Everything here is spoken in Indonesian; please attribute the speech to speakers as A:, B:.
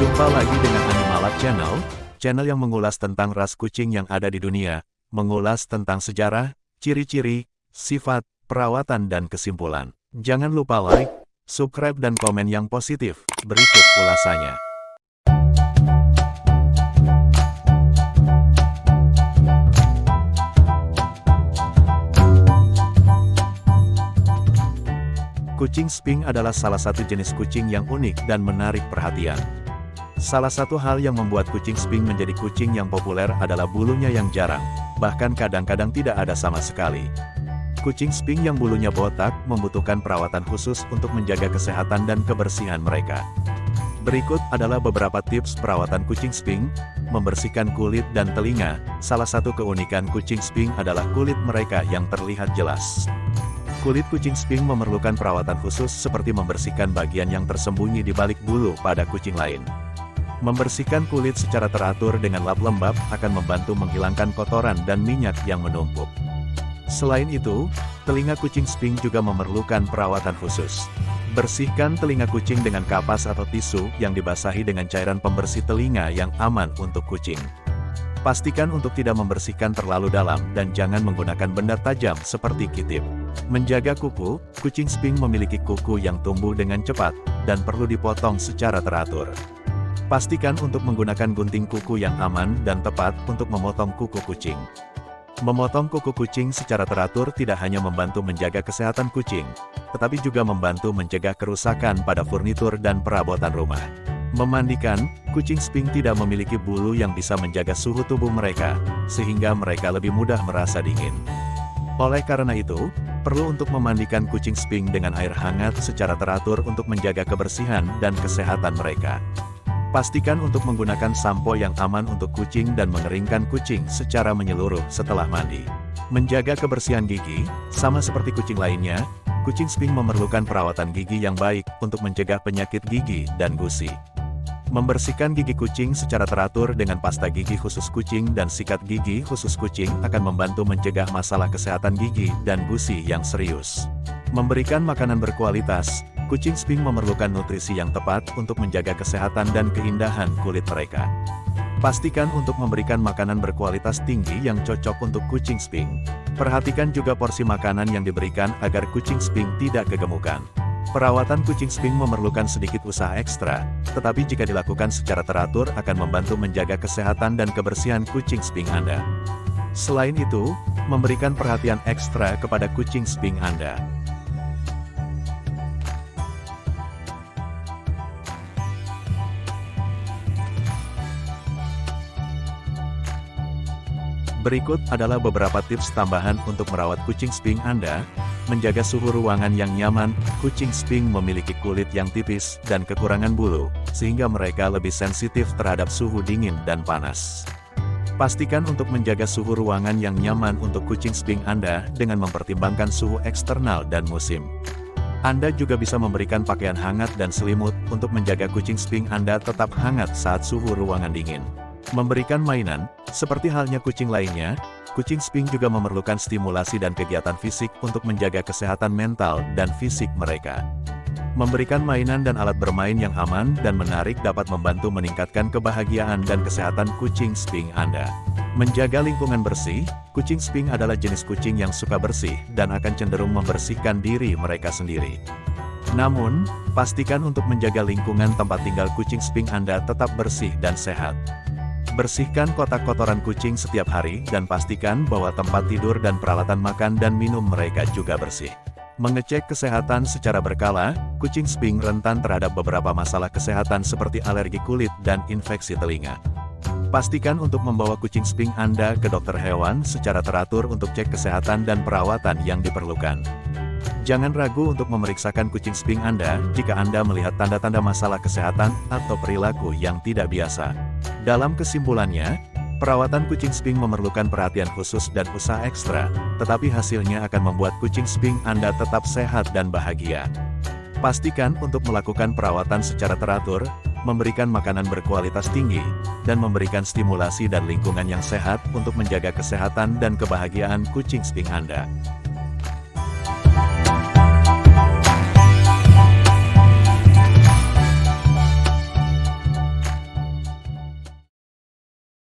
A: Jumpa lagi dengan Animalab Channel, channel yang mengulas tentang ras kucing yang ada di dunia, mengulas tentang sejarah, ciri-ciri, sifat, perawatan dan kesimpulan. Jangan lupa like, subscribe dan komen yang positif. Berikut ulasannya. Kucing Sping adalah salah satu jenis kucing yang unik dan menarik perhatian. Salah satu hal yang membuat kucing Sping menjadi kucing yang populer adalah bulunya yang jarang, bahkan kadang-kadang tidak ada sama sekali. Kucing Sping yang bulunya botak membutuhkan perawatan khusus untuk menjaga kesehatan dan kebersihan mereka. Berikut adalah beberapa tips perawatan kucing Sping, membersihkan kulit dan telinga. Salah satu keunikan kucing Sping adalah kulit mereka yang terlihat jelas. Kulit kucing sping memerlukan perawatan khusus seperti membersihkan bagian yang tersembunyi di balik bulu pada kucing lain. Membersihkan kulit secara teratur dengan lap lembab akan membantu menghilangkan kotoran dan minyak yang menumpuk. Selain itu, telinga kucing sping juga memerlukan perawatan khusus. Bersihkan telinga kucing dengan kapas atau tisu yang dibasahi dengan cairan pembersih telinga yang aman untuk kucing. Pastikan untuk tidak membersihkan terlalu dalam dan jangan menggunakan benda tajam seperti kitip. Menjaga kuku, kucing sping memiliki kuku yang tumbuh dengan cepat, dan perlu dipotong secara teratur. Pastikan untuk menggunakan gunting kuku yang aman dan tepat untuk memotong kuku kucing. Memotong kuku kucing secara teratur tidak hanya membantu menjaga kesehatan kucing, tetapi juga membantu mencegah kerusakan pada furnitur dan perabotan rumah. Memandikan, kucing sping tidak memiliki bulu yang bisa menjaga suhu tubuh mereka, sehingga mereka lebih mudah merasa dingin. Oleh karena itu, perlu untuk memandikan kucing sping dengan air hangat secara teratur untuk menjaga kebersihan dan kesehatan mereka. Pastikan untuk menggunakan sampo yang aman untuk kucing dan mengeringkan kucing secara menyeluruh setelah mandi. Menjaga kebersihan gigi, sama seperti kucing lainnya, kucing sping memerlukan perawatan gigi yang baik untuk mencegah penyakit gigi dan gusi. Membersihkan gigi kucing secara teratur dengan pasta gigi khusus kucing dan sikat gigi khusus kucing akan membantu mencegah masalah kesehatan gigi dan gusi yang serius. Memberikan makanan berkualitas, kucing sping memerlukan nutrisi yang tepat untuk menjaga kesehatan dan keindahan kulit mereka. Pastikan untuk memberikan makanan berkualitas tinggi yang cocok untuk kucing sping. Perhatikan juga porsi makanan yang diberikan agar kucing sping tidak kegemukan. Perawatan kucing sping memerlukan sedikit usaha ekstra, tetapi jika dilakukan secara teratur akan membantu menjaga kesehatan dan kebersihan kucing sping Anda. Selain itu, memberikan perhatian ekstra kepada kucing sping Anda. Berikut adalah beberapa tips tambahan untuk merawat kucing sping Anda, menjaga suhu ruangan yang nyaman, kucing sping memiliki kulit yang tipis dan kekurangan bulu, sehingga mereka lebih sensitif terhadap suhu dingin dan panas. Pastikan untuk menjaga suhu ruangan yang nyaman untuk kucing sping Anda dengan mempertimbangkan suhu eksternal dan musim. Anda juga bisa memberikan pakaian hangat dan selimut untuk menjaga kucing sping Anda tetap hangat saat suhu ruangan dingin. Memberikan mainan, seperti halnya kucing lainnya, kucing sping juga memerlukan stimulasi dan kegiatan fisik untuk menjaga kesehatan mental dan fisik mereka. Memberikan mainan dan alat bermain yang aman dan menarik dapat membantu meningkatkan kebahagiaan dan kesehatan kucing sping Anda. Menjaga lingkungan bersih, kucing sping adalah jenis kucing yang suka bersih dan akan cenderung membersihkan diri mereka sendiri. Namun, pastikan untuk menjaga lingkungan tempat tinggal kucing sping Anda tetap bersih dan sehat. Bersihkan kotak kotoran kucing setiap hari dan pastikan bahwa tempat tidur dan peralatan makan dan minum mereka juga bersih. Mengecek kesehatan secara berkala, kucing sping rentan terhadap beberapa masalah kesehatan seperti alergi kulit dan infeksi telinga. Pastikan untuk membawa kucing sping Anda ke dokter hewan secara teratur untuk cek kesehatan dan perawatan yang diperlukan. Jangan ragu untuk memeriksakan kucing sping Anda jika Anda melihat tanda-tanda masalah kesehatan atau perilaku yang tidak biasa. Dalam kesimpulannya, perawatan kucing sping memerlukan perhatian khusus dan usaha ekstra, tetapi hasilnya akan membuat kucing sping Anda tetap sehat dan bahagia. Pastikan untuk melakukan perawatan secara teratur, memberikan makanan berkualitas tinggi, dan memberikan stimulasi dan lingkungan yang sehat untuk menjaga kesehatan dan kebahagiaan kucing sping Anda.